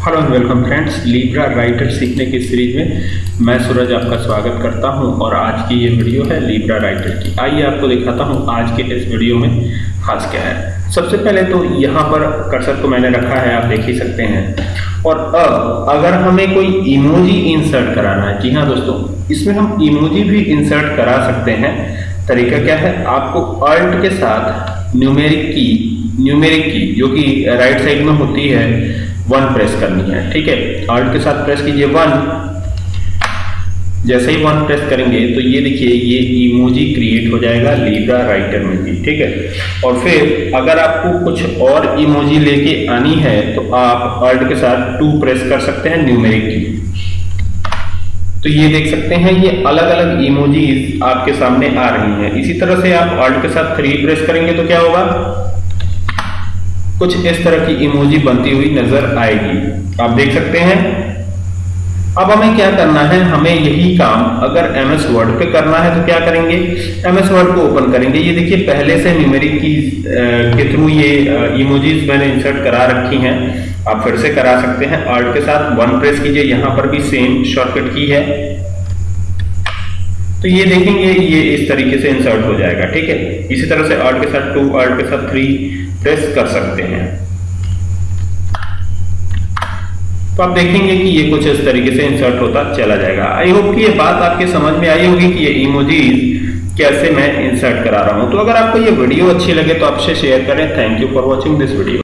Hello and welcome friends Libre Writer सीखने की series में मैं सूरज आपका स्वागत करता हूँ और आज की ये वीडियो है लीब्रा राइटर की। आइए आपको दिखाता हूँ आज के इस वीडियो में खास क्या है। सबसे पहले तो यहाँ पर कर्सर को मैंने रखा है, आप देख ही सकते हैं। और अब, अगर हमें कोई इमोजी इंसर्ट कराना है, जी हाँ दोस्तों, इसमें हम इमोजी भी इंसर्ट करा सकते हैं। तरीका क्या है? आपको अल्ट के साथ न्यूमेरिक की न्यूमेरिक की जो कि राइट साइड में होती है वन प्रेस करनी है, ठीक है? आर्ट के साथ प्रेस कीजिए वन जैसे ही वन प्रेस करेंगे तो ये देखिए, ये इमोजी क्रिएट हो जाएगा लीब्रा राइटर में भी, ठीक है? और फिर, अगर आपको कुछ और इमोजी लेके आनी है तो आप अल्ट के साथ टू प्रेस कर सकते हैं न्यूमेरिक की तो ये देख सकते हैं, ये अलग अलग इमोजीज आपके सामने आ रही हैं। इसी तरह से आप अल्ट के साथ थ्री प्रेस करेंगे तो क्या होगा? कुछ इस तरह की इमोजी बनती हुई नज़र आएगी। आप देख सकते हैं। अब हमें क्या करना है? हमें यही काम अगर एम एस वर्ड पे करना है तो क्या करेंगे? एम एस वर्ड को ओपन करेंगे। ये देखिए, पहले से न्यूमेरिक की के थ्रू ये इमोजीज मैंने इंसर्ट करा रखी हैं। आप फिर से करा सकते हैं। आर्ट के साथ वन प्रेस कीजिए। यहाँ पर भी सेम शॉर्टकट की है। तो ये देखेंगे ये इस तरीके से इंसर्ट हो जाएगा, ठीक है? इसी तरह से आर्ट के साथ टू आर्ट के साथ थ्री प्रेस कर सकते हैं। तो आप देखेंगे कि ये कुछ इस तरीके से इंसर्ट होता चला जाएगा। आई होप कि ये बात आपके समझ में आई होगी कि ये इमोजीज कैसे मैं इंसर्ट करा रहा हूँ। तो अगर आपको ये वीडियो अच्छी लगे तो आपसे शेयर करें। Thank you for watching this video